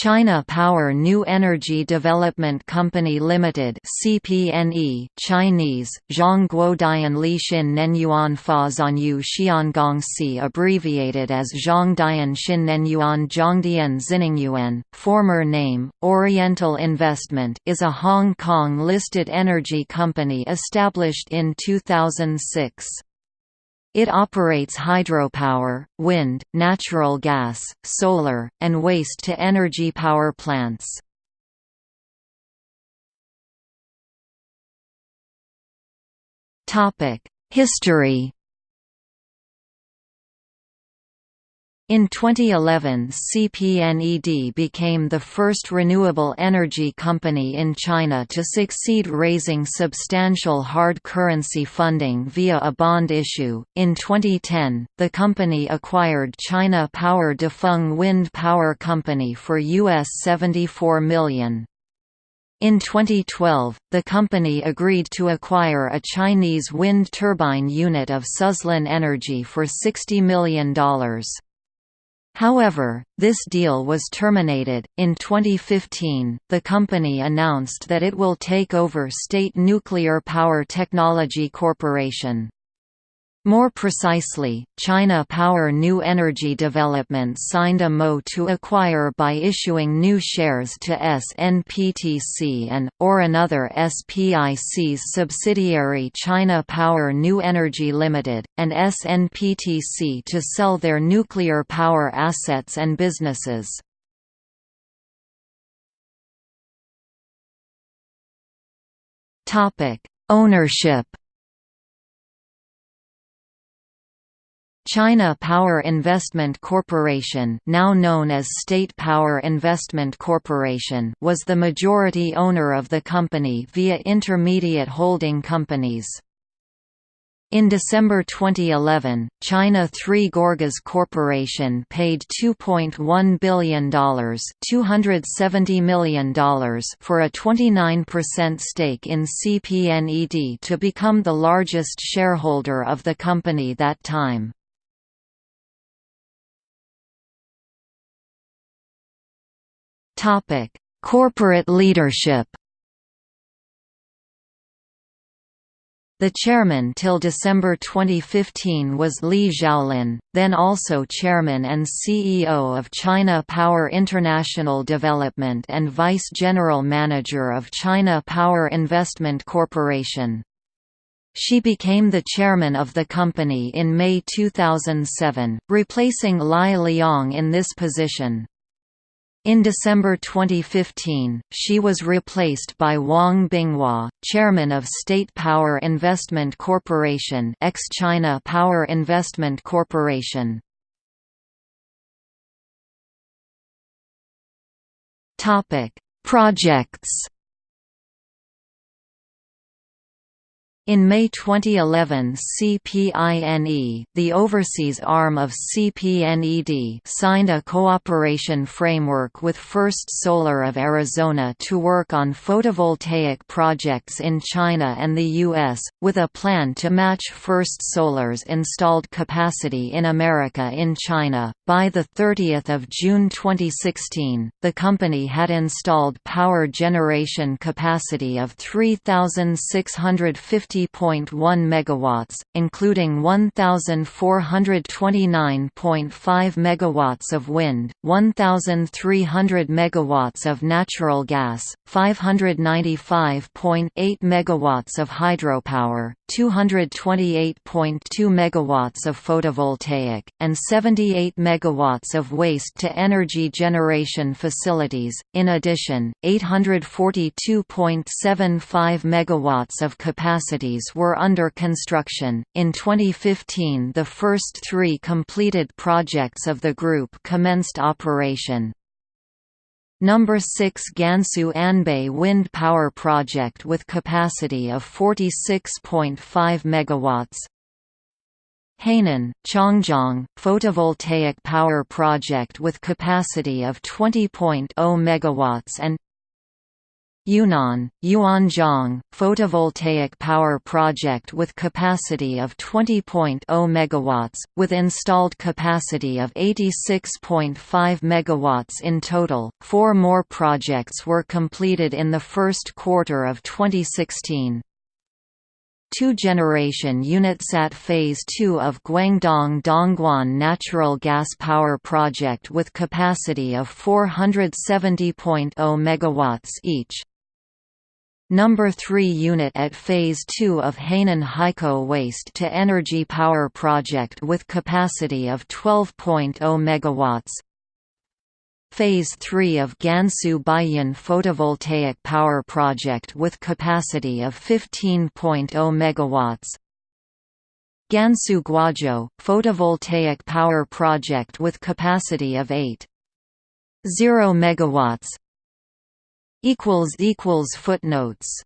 China Power New Energy Development Company Limited (CPNE) Chinese Zhongguodian Lixin Nenyuan Fa Zanyu Xiangongxi abbreviated as Zhongdian Xin Nenyuan Zhongdian Xiningyuan former name Oriental Investment is a Hong Kong listed energy company established in 2006 it operates hydropower, wind, natural gas, solar, and waste-to-energy power plants. History In 2011 CPNED became the first renewable energy company in China to succeed raising substantial hard currency funding via a bond issue. In 2010, the company acquired China Power Defeng Wind Power Company for US 74 million. In 2012, the company agreed to acquire a Chinese wind turbine unit of Suzlon Energy for $60 million. However, this deal was terminated. In 2015, the company announced that it will take over State Nuclear Power Technology Corporation. More precisely, China Power New Energy Development signed a MO to acquire by issuing new shares to SNPTC and, or another SPIC's subsidiary China Power New Energy Limited, and SNPTC to sell their nuclear power assets and businesses. Ownership China Power Investment Corporation now known as State Power Investment Corporation was the majority owner of the company via intermediate holding companies. In December 2011, China Three Gorges Corporation paid $2.1 billion, $270 million for a 29% stake in CPNED to become the largest shareholder of the company that time. Topic: Corporate leadership. The chairman till December 2015 was Li Xiaolin, then also chairman and CEO of China Power International Development and vice general manager of China Power Investment Corporation. She became the chairman of the company in May 2007, replacing Lai Liang in this position. In December 2015, she was replaced by Wang Binghua, chairman of State Power Investment Corporation ex-China Power Investment Corporation. Projects In May 2011 CPINE, the overseas arm of CPNED signed a cooperation framework with First Solar of Arizona to work on photovoltaic projects in China and the U.S., with a plan to match First Solar's installed capacity in America in China. By 30 June 2016, the company had installed power generation capacity of 3,650 50.1 megawatts, including 1429.5 megawatts of wind, 1300 megawatts of natural gas, 595.8 megawatts of hydropower, 228.2 megawatts of photovoltaic, and 78 megawatts of waste to energy generation facilities. In addition, 842.75 megawatts of capacities were under construction. In 2015, the first 3 completed projects of the group commenced operation. Number 6 Gansu Anbei Wind Power Project with capacity of 46.5 megawatts. Hainan, Chongjiang, photovoltaic power project with capacity of 20.0 megawatts and Yunnan, Yuanzhong, photovoltaic power project with capacity of 20.0 MW, with installed capacity of 86.5 MW in total. Four more projects were completed in the first quarter of 2016. Two-generation UnitSat Phase 2 of Guangdong Dongguan Natural Gas Power Project with capacity of 470.0 MW each. Number 3 unit at Phase 2 of Hainan Haikou Waste to Energy Power Project with capacity of 12.0 MW. Phase 3 of Gansu Baiyin Photovoltaic Power Project with capacity of 15.0 MW. Gansu Guazhou Photovoltaic Power Project with capacity of 8.0 MW. Footnotes